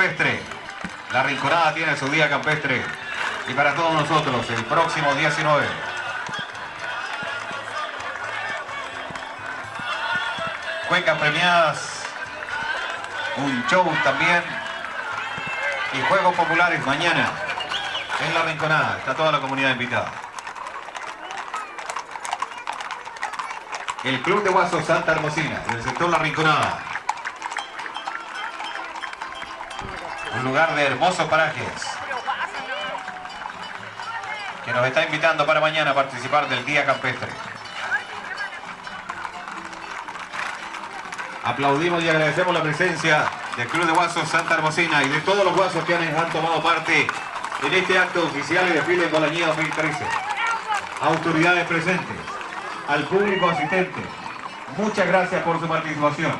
campestre. La Rinconada tiene su día campestre. Y para todos nosotros, el próximo 19. Cuencas premiadas. Un show también. Y Juegos Populares mañana. En la Rinconada. Está toda la comunidad invitada. El Club de Guasos Santa Hermosina, del sector La Rinconada. Un lugar de hermosos parajes. Que nos está invitando para mañana a participar del Día Campestre. Aplaudimos y agradecemos la presencia del Club de Guasos Santa Hermosina y de todos los guasos que han, tomado parte en este acto oficial y desfile de Bolañía 2013. Autoridades presentes, al público asistente, muchas gracias por su participación.